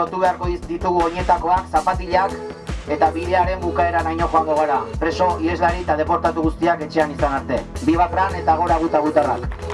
lotu beharko ditugu oinetakoak, zapatilak eta bidearen bukaera naino joango gara. Preso, ieslari eta deportatu guztiak etxean izan arte. Biba Fran eta gora guta gutarrak.